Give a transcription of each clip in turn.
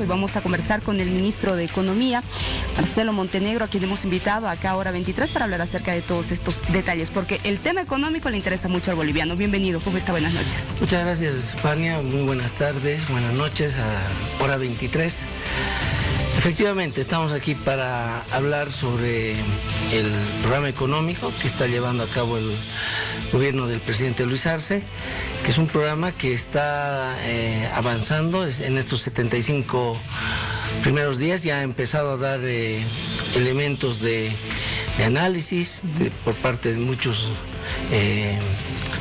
Hoy vamos a conversar con el ministro de Economía, Marcelo Montenegro, a quien hemos invitado acá a hora 23 para hablar acerca de todos estos detalles, porque el tema económico le interesa mucho al boliviano. Bienvenido, ¿cómo está? Buenas noches. Muchas gracias, España. Muy buenas tardes, buenas noches a hora 23. Efectivamente, estamos aquí para hablar sobre el programa económico que está llevando a cabo el gobierno del presidente Luis Arce, que es un programa que está eh, avanzando en estos 75 primeros días, ya ha empezado a dar eh, elementos de, análisis por parte de muchos eh,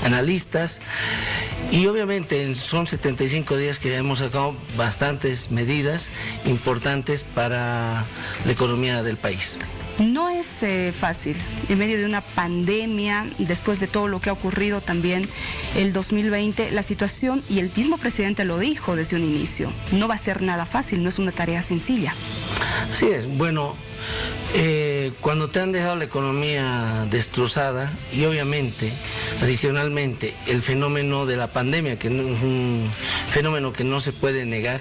analistas. Y obviamente son 75 días que hemos sacado bastantes medidas importantes para la economía del país. No es eh, fácil, en medio de una pandemia, después de todo lo que ha ocurrido también el 2020, la situación, y el mismo presidente lo dijo desde un inicio, no va a ser nada fácil, no es una tarea sencilla. Así es, bueno, eh, cuando te han dejado la economía destrozada y obviamente, adicionalmente, el fenómeno de la pandemia, que es un fenómeno que no se puede negar,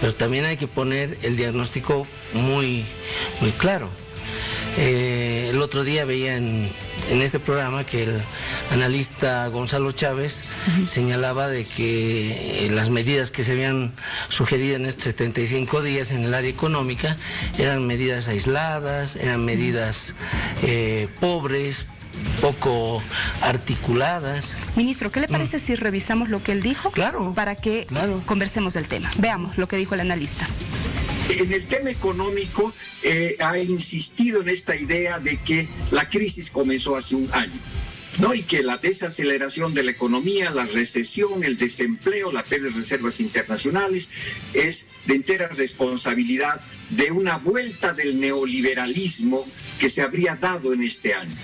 pero también hay que poner el diagnóstico muy, muy claro. Eh, el otro día veía en, este programa que el analista Gonzalo Chávez señalaba de que eh, las medidas que se habían sugerido en estos 75 días en el área económica eran medidas aisladas, eran medidas eh, pobres, poco articuladas. Ministro, ¿qué le parece mm. si revisamos lo que él dijo? Claro. Para que conversemos del tema. Veamos lo que dijo el analista. En el tema económico eh, ha insistido en esta idea de que la crisis comenzó hace un año. ¿no? y que la desaceleración de la economía, la recesión, el desempleo, la pérdida de reservas internacionales es de entera responsabilidad de una vuelta del neoliberalismo que se habría dado en este año.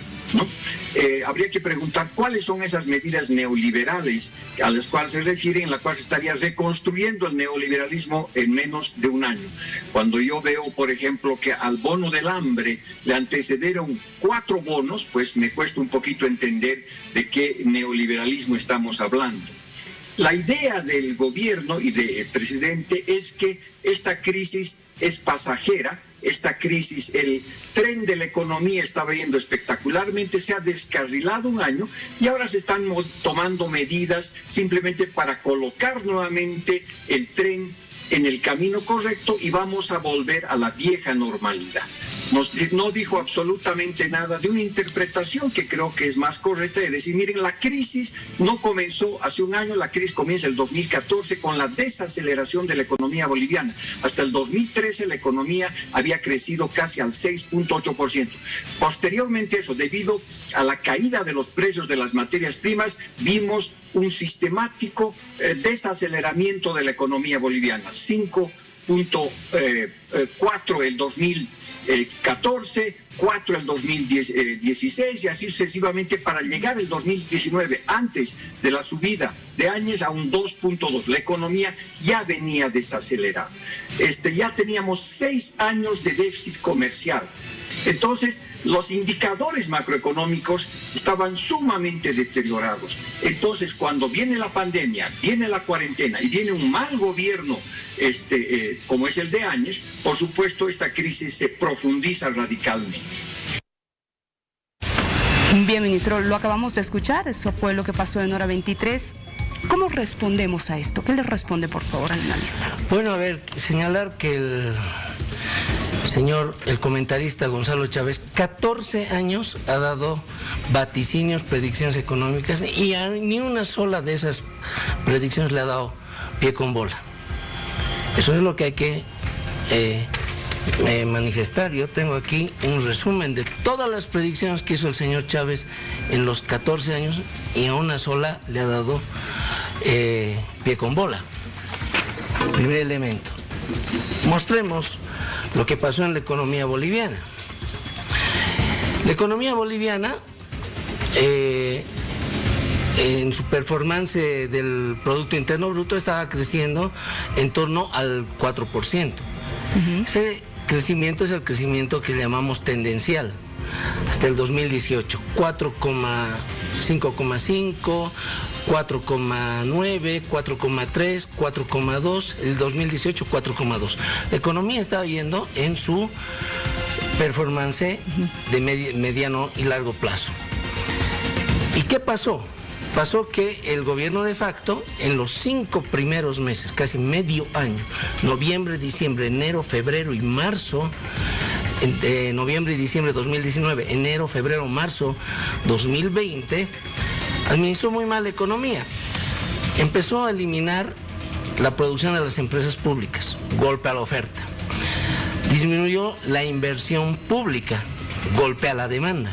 Eh, habría que preguntar cuáles son esas medidas neoliberales a las cuales se refieren, en las cuales estaría reconstruyendo el neoliberalismo en menos de un año. Cuando yo veo, por ejemplo, que al bono del hambre le antecedieron cuatro bonos, pues me cuesta un poquito entender de qué neoliberalismo estamos hablando. La idea del gobierno y del presidente es que esta crisis es pasajera, esta crisis, el tren de la economía estaba yendo espectacularmente, se ha descarrilado un año y ahora se están tomando medidas simplemente para colocar nuevamente el tren en el camino correcto y vamos a volver a la vieja normalidad nos, no dijo absolutamente nada de una interpretación que creo que es más correcta de decir, miren, la crisis no comenzó hace un año, la crisis comienza el 2014 con la desaceleración de la economía boliviana. Hasta el 2013 la economía había crecido casi al 6.8%. Posteriormente eso, debido a la caída de los precios de las materias primas, vimos un sistemático eh, desaceleramiento de la economía boliviana. Cinco 4 el 2014, 4 el 2016 y así sucesivamente para llegar el 2019, antes de la subida de Áñez, a un 2.2. La economía ya venía desacelerada. Este, ya teníamos seis años de déficit comercial entonces, los indicadores macroeconómicos estaban sumamente deteriorados. Entonces, cuando viene la pandemia, viene la cuarentena y viene un mal gobierno este, eh, como es el de Áñez, por supuesto, esta crisis se profundiza radicalmente. Bien, ministro, lo acabamos de escuchar, eso fue lo que pasó en hora 23. ¿Cómo respondemos a esto? ¿Qué le responde, por favor, al analista? Bueno, a ver, señalar que el señor, el comentarista Gonzalo Chávez, 14 años ha dado vaticinios, predicciones económicas y ni una sola de esas predicciones le ha dado pie con bola. Eso es lo que hay que eh, eh, manifestar. Yo tengo aquí un resumen de todas las predicciones que hizo el señor Chávez en los 14 años y a una sola le ha dado eh, pie con bola. Primer elemento. Mostremos lo que pasó en la economía boliviana. La economía boliviana, eh, en su performance del Producto Interno Bruto, estaba creciendo en torno al 4%. Ese crecimiento es el crecimiento que llamamos tendencial. hasta el 2018, 4,5,5, 4,9, 4,3, 4,2, el 2018 4,2. La economía estaba yendo en su performance de mediano y largo plazo. ¿Y qué pasó? Pasó que el gobierno de facto, en los cinco primeros meses, casi medio año, noviembre, diciembre, enero, febrero y marzo, en, noviembre y diciembre de 2019, enero, febrero, marzo 2020, administró muy mal la economía. Empezó a eliminar la producción de las empresas públicas, golpe a la oferta. Disminuyó la inversión pública, golpe a la demanda.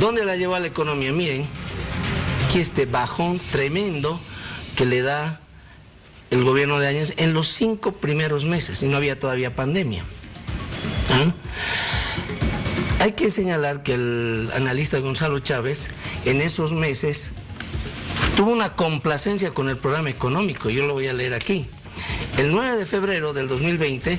¿Dónde la llevó a la economía? Miren, aquí este bajón tremendo que le da el gobierno de Áñez en los cinco primeros meses y no había todavía pandemia. ¿Ah? Hay que señalar que el analista Gonzalo Chávez en esos meses tuvo una complacencia con el programa económico, yo lo voy a leer aquí. El 9 de febrero del 2020,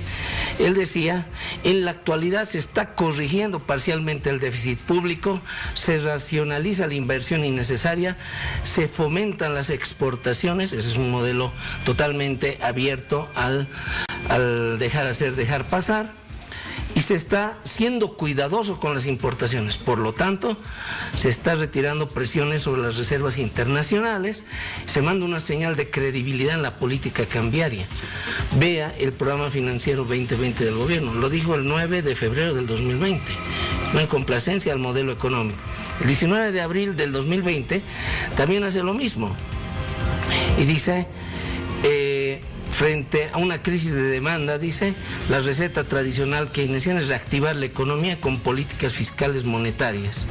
él decía, en la actualidad se está corrigiendo parcialmente el déficit público, se racionaliza la inversión innecesaria, se fomentan las exportaciones, ese es un modelo totalmente abierto al, al dejar hacer, dejar pasar y se está siendo cuidadoso con las importaciones. Por lo tanto, se está retirando presiones sobre las reservas internacionales, se manda una señal de credibilidad en la política cambiaria. Vea el programa financiero 2020 del gobierno, lo dijo el 9 de febrero del 2020, una complacencia al modelo económico. El 19 de abril del 2020 también hace lo mismo y dice... Eh, Frente a una crisis de demanda, dice, la receta tradicional keynesiana es reactivar la economía con políticas fiscales monetarias.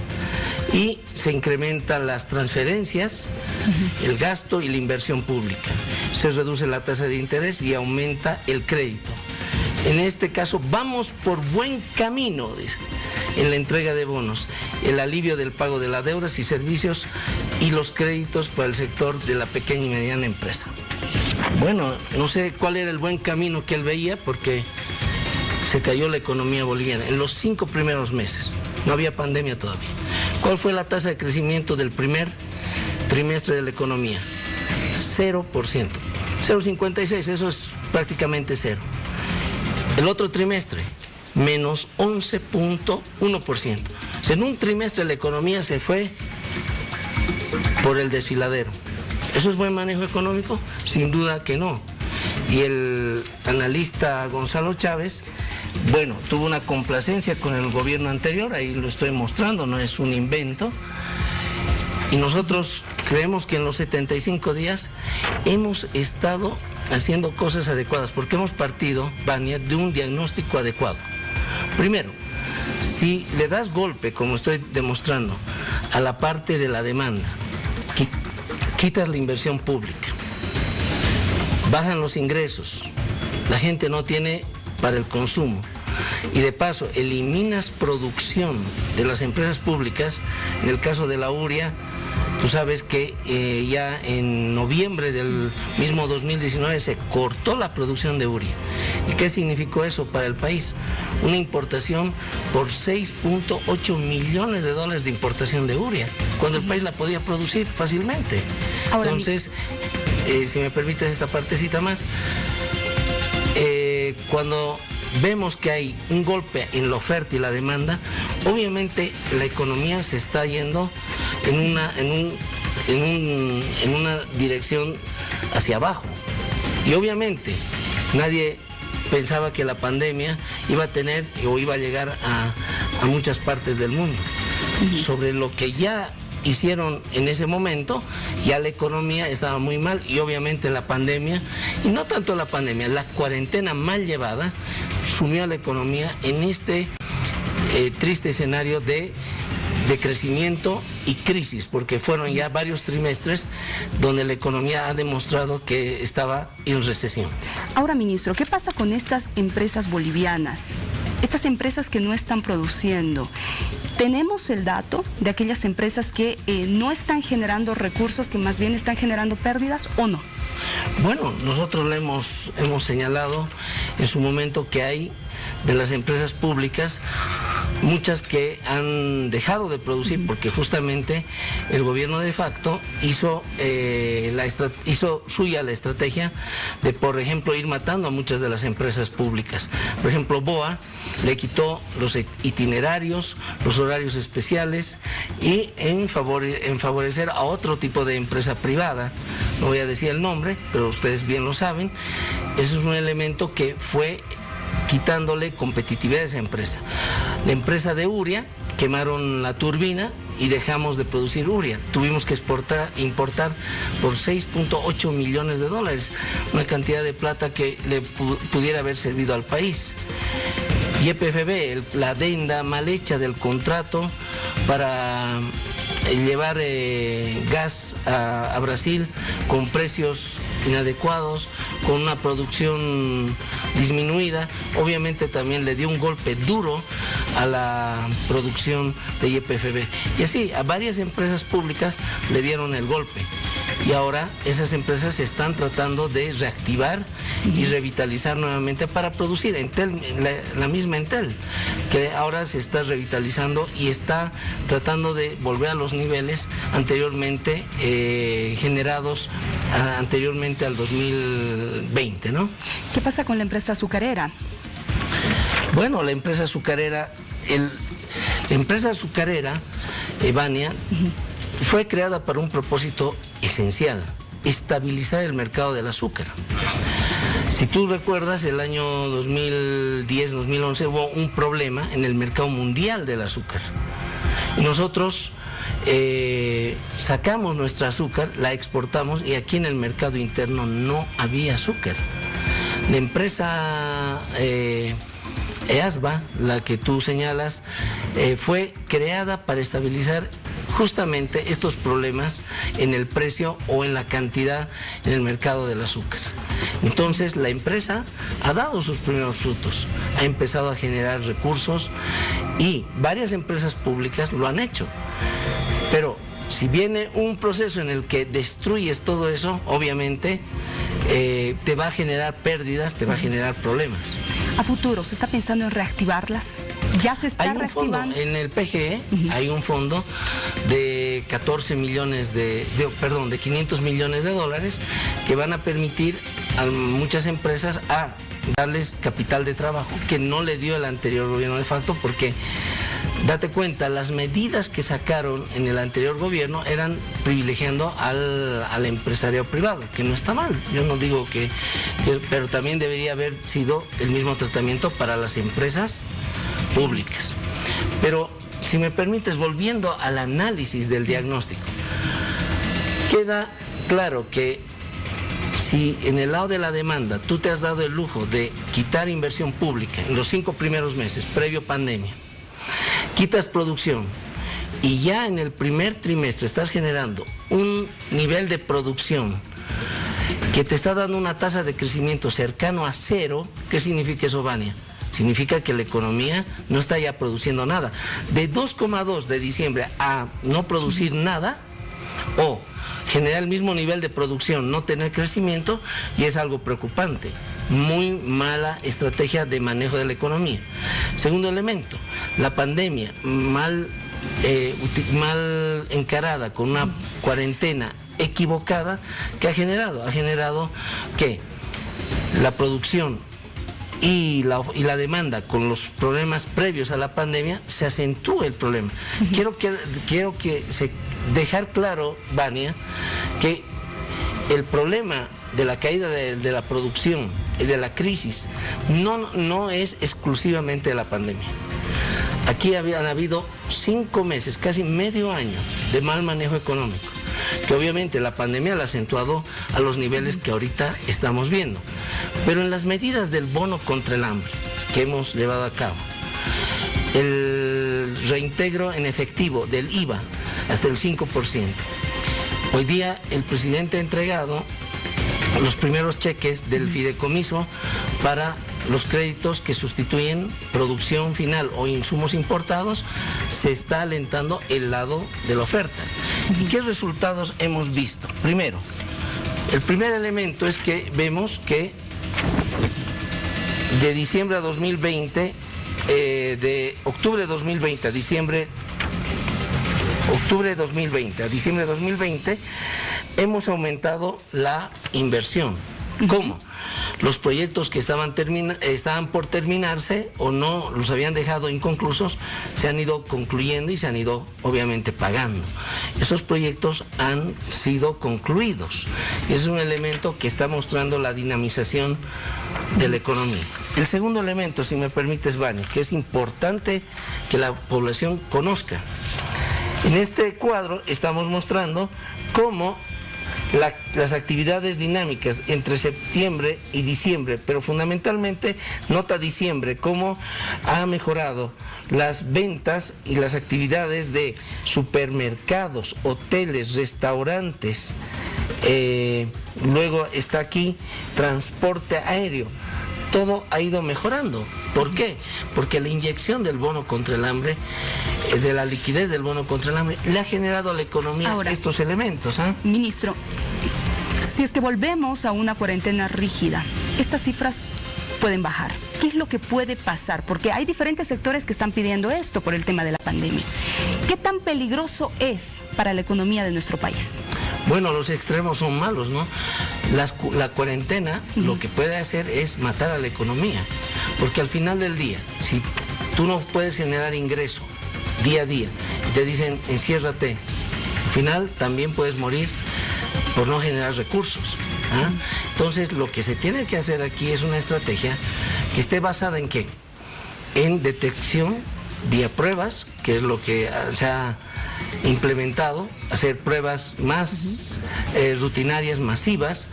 Y se incrementan las transferencias, el gasto y la inversión pública. Se reduce la tasa de interés y aumenta el crédito. En este caso, vamos por buen camino, dice, en la entrega de bonos, el alivio del pago de las deudas y servicios y los créditos para el sector de la pequeña y mediana empresa. Bueno, no sé cuál era el buen camino que él veía porque se cayó la economía boliviana en los cinco primeros meses. No había pandemia todavía. ¿Cuál fue la tasa de crecimiento del primer trimestre de la economía? 0%. 0,56, eso es prácticamente cero. El otro trimestre, menos 11.1%. en un trimestre la economía se fue por el desfiladero. ¿Eso es buen manejo económico? Sin duda que no. Y el analista Gonzalo Chávez, bueno, tuvo una complacencia con el gobierno anterior, ahí lo estoy mostrando, no es un invento. Y nosotros creemos que en los 75 días hemos estado haciendo cosas adecuadas, porque hemos partido, Bania, de un diagnóstico adecuado. Primero, si le das golpe, como estoy demostrando, a la parte de la demanda, quitas la inversión pública, bajan los ingresos, la gente no tiene para el consumo y de paso eliminas producción de las empresas públicas, en el caso de la URIA, Tú sabes que eh, ya en noviembre del mismo 2019 se cortó la producción de uria. ¿Y qué significó eso para el país? Una importación por 6.8 millones de dólares de importación de uria, cuando el país la podía producir fácilmente. Entonces, eh, si me permites esta partecita más, eh, cuando vemos que hay un golpe en la oferta y la demanda, obviamente la economía se está yendo en una, en en una dirección hacia abajo. Y obviamente nadie pensaba que la pandemia iba a tener o iba a llegar a, a muchas partes del mundo. Sobre lo que ya hicieron en ese momento, ya la economía estaba muy mal y obviamente la pandemia, y no tanto la pandemia, la cuarentena mal llevada, sumió a la economía en este eh, triste escenario de, de crecimiento y crisis, porque fueron ya varios trimestres donde la economía ha demostrado que estaba en recesión. Ahora, ministro, ¿qué pasa con estas empresas bolivianas? Estas empresas que no están produciendo. ¿Tenemos el dato de aquellas empresas que eh, no están generando recursos, que más bien están generando pérdidas o no? Bueno, nosotros le hemos, hemos señalado en su momento que hay de las empresas públicas muchas que han dejado de producir porque justamente el gobierno de facto hizo, eh, la hizo suya la estrategia de, por ejemplo, ir matando a muchas de las empresas públicas. Por ejemplo, BOA le quitó los itinerarios, los horarios especiales y en, en favorecer a otro tipo de empresa privada, no voy a decir el nombre, pero ustedes bien lo saben, eso es un elemento que fue quitándole competitividad a esa empresa. La empresa de Uria quemaron la turbina y dejamos de producir uria. Tuvimos que exportar, importar por 6.8 millones de dólares, una cantidad de plata que le pudiera haber servido al país. Y EPFB, la adenda mal hecha del contrato para eh, llevar eh, gas a Brasil con precios inadecuados, con una producción disminuida, obviamente también le dio un golpe duro a la producción de YPFB. Y así, a varias empresas públicas le dieron el golpe y ahora esas empresas se están tratando de reactivar y revitalizar nuevamente para producir. Entel, la, misma Entel, que ahora se está revitalizando y está tratando de volver a los niveles anteriormente eh, generados anteriormente al 2020, ¿no? ¿Qué pasa con la empresa azucarera? Bueno, la empresa azucarera, el, la empresa azucarera, Evania, fue creada para un propósito esencial, estabilizar el mercado del azúcar. Si tú recuerdas, el año 2010-2011 hubo un problema en el mercado mundial del azúcar. Nosotros eh, sacamos nuestra azúcar, la exportamos y aquí en el mercado interno no había azúcar. La empresa eh, EASBA, la que tú señalas, eh, fue creada para estabilizar justamente estos problemas en el precio o en la cantidad en el mercado del azúcar. Entonces la empresa ha dado sus primeros frutos, ha empezado a generar recursos y varias empresas públicas lo han hecho. Pero si viene un proceso en el que destruyes todo eso, obviamente eh, te va a generar pérdidas, te va a generar problemas. A futuro, ¿se está pensando en reactivarlas? ¿Ya se está reactivando? en el PGE hay un fondo de 14 millones de, perdón, de 500 millones de dólares que van a permitir a muchas empresas a darles capital de trabajo que no le dio el anterior gobierno de facto porque date cuenta, las medidas que sacaron en el anterior gobierno eran privilegiando al, al empresario privado, que no está mal, yo no digo que, pero también debería haber sido el mismo tratamiento para las empresas públicas. Pero si me permites, volviendo al análisis del diagnóstico, queda claro que si en el lado de la demanda tú te has dado el lujo de quitar inversión pública en los cinco primeros meses, previo pandemia, quitas producción y ya en el primer trimestre estás generando un nivel de producción que te está dando una tasa de crecimiento cercano a cero, ¿qué significa eso, Vania? Significa que la economía no está ya produciendo nada. De 2,2 de diciembre a no producir nada, o generar el mismo nivel de producción, no tener crecimiento, y es algo preocupante. Muy mala estrategia de manejo de la economía. Segundo elemento, la pandemia mal, eh, mal encarada con una cuarentena equivocada, que ha generado? Ha generado que la producción y la, y la, demanda con los problemas previos a la pandemia, se acentúe el problema. Quiero que, quiero que se dejar claro, Vania, que el problema de la caída de, la producción de la crisis no, no es exclusivamente de la pandemia. Aquí habían habido cinco meses, casi medio año de mal manejo económico, que obviamente la pandemia la ha acentuado a los niveles que ahorita estamos viendo. Pero en las medidas del bono contra el hambre que hemos llevado a cabo, el reintegro en efectivo del IVA hasta el 5%. Hoy día el presidente ha entregado los primeros cheques del fideicomiso para los créditos que sustituyen producción final o insumos importados, se está alentando el lado de la oferta. ¿Y qué resultados hemos visto? Primero, el primer elemento es que vemos que de diciembre a 2020 eh, de octubre de 2020 a diciembre octubre de 2020 a diciembre de 2020 hemos aumentado la inversión. ¿Cómo? Los proyectos que estaban, estaban por terminarse o no los habían dejado inconclusos se han ido concluyendo y se han ido obviamente pagando. Esos proyectos han sido concluidos. Es un elemento que está mostrando la dinamización de la economía. El segundo elemento, si me permites, Vani, que es importante que la población conozca. En este cuadro estamos mostrando cómo las actividades dinámicas entre septiembre y diciembre, pero fundamentalmente nota diciembre, cómo ha mejorado las ventas y las actividades de supermercados, hoteles, restaurantes. Eh, luego está aquí transporte aéreo todo ha ido mejorando. ¿Por qué? Porque la inyección del bono contra el hambre, eh, de la liquidez del bono contra el hambre, le ha generado a la economía estos elementos. ¿ah? Ministro, si es que volvemos a una cuarentena rígida, estas cifras pueden bajar. ¿Qué es lo que puede pasar? Porque hay diferentes sectores que están pidiendo esto por el tema de la pandemia. ¿Qué tan peligroso es para la economía de nuestro país? Bueno, los extremos son malos, ¿no? la cuarentena lo que puede hacer es matar a la economía, porque al final del día, si tú no puedes generar ingreso día a día, y te dicen enciérrate, al final también puedes morir por no generar recursos. ¿ah? Entonces, lo que se tiene que hacer aquí es una estrategia que esté basada en qué? En detección vía pruebas, que es lo que se ha implementado, hacer pruebas más eh, rutinarias, masivas.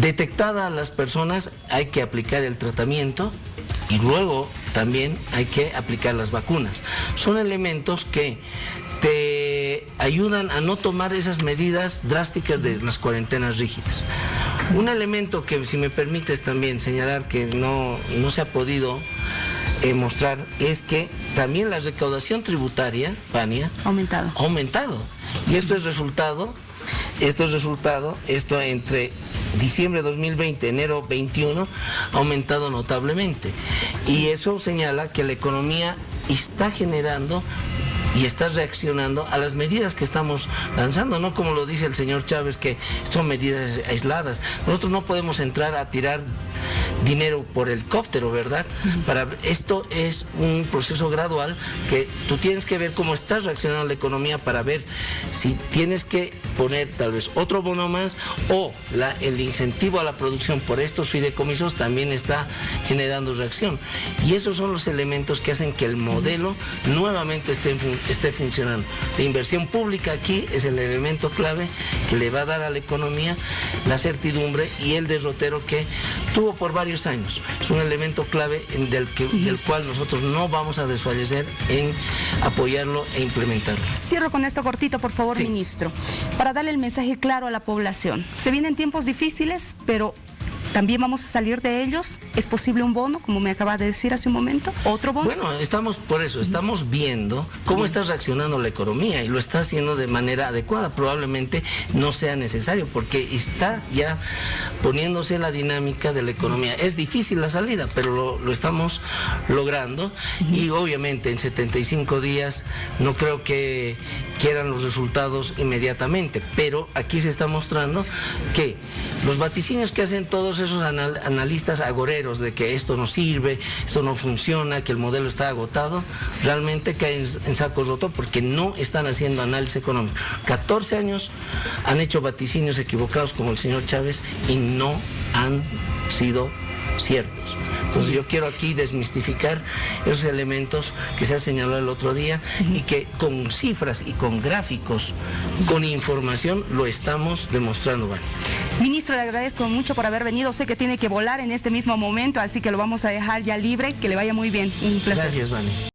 Detectada a las personas, hay que aplicar el tratamiento y luego también hay que aplicar las vacunas. Son elementos que te ayudan a no tomar esas medidas drásticas de las cuarentenas rígidas. Un elemento que, si me permites también señalar que no, no se ha podido eh, mostrar es que también la recaudación tributaria, Pania, aumentado. ha aumentado. Y esto es resultado, esto es resultado, esto entre diciembre de 2020, enero 21, ha aumentado notablemente. Y eso señala que la economía está generando y está reaccionando a las medidas que estamos lanzando, no como lo dice el señor Chávez, que son medidas aisladas. Nosotros no podemos entrar a tirar dinero por helicóptero, ¿verdad? Para esto es un proceso gradual que tú tienes que ver cómo está reaccionando la economía para ver si tienes que poner tal vez otro bono más o la, el incentivo a la producción por estos fideicomisos también está generando reacción. Y esos son los elementos que hacen que el modelo nuevamente esté, esté funcionando. La inversión pública aquí es el elemento clave que le va a dar a la economía la certidumbre y el derrotero que tuvo por varios años. Es un elemento clave del, que, del cual nosotros no vamos a desfallecer en apoyarlo e implementarlo. Cierro con esto cortito, por favor, ministro, para darle el mensaje claro a la población. Se vienen tiempos difíciles, pero ¿También vamos a salir de ellos? ¿Es posible un bono, como me acaba de decir hace un momento? ¿Otro bono? Bueno, estamos por eso, estamos viendo cómo está reaccionando la economía y lo está haciendo de manera adecuada. Probablemente no sea necesario porque está ya poniéndose la dinámica de la economía. Es difícil la salida, pero lo, estamos logrando y obviamente en 75 días no creo que quieran los resultados inmediatamente, pero aquí se está mostrando que los vaticinios que hacen todos esos analistas agoreros de que esto no sirve, esto no funciona, que el modelo está agotado, realmente caen en saco roto porque no están haciendo análisis económico. 14 años han hecho vaticinios equivocados como el señor Chávez y no han sido ciertos. Entonces yo quiero aquí desmistificar esos elementos que se ha señalado el otro día y que con cifras y con gráficos, con información, lo estamos demostrando. Ministro, le agradezco mucho por haber venido. Sé que tiene que volar en este mismo momento, así que lo vamos a dejar ya libre. Que le vaya muy bien. Un placer. Gracias, Vani.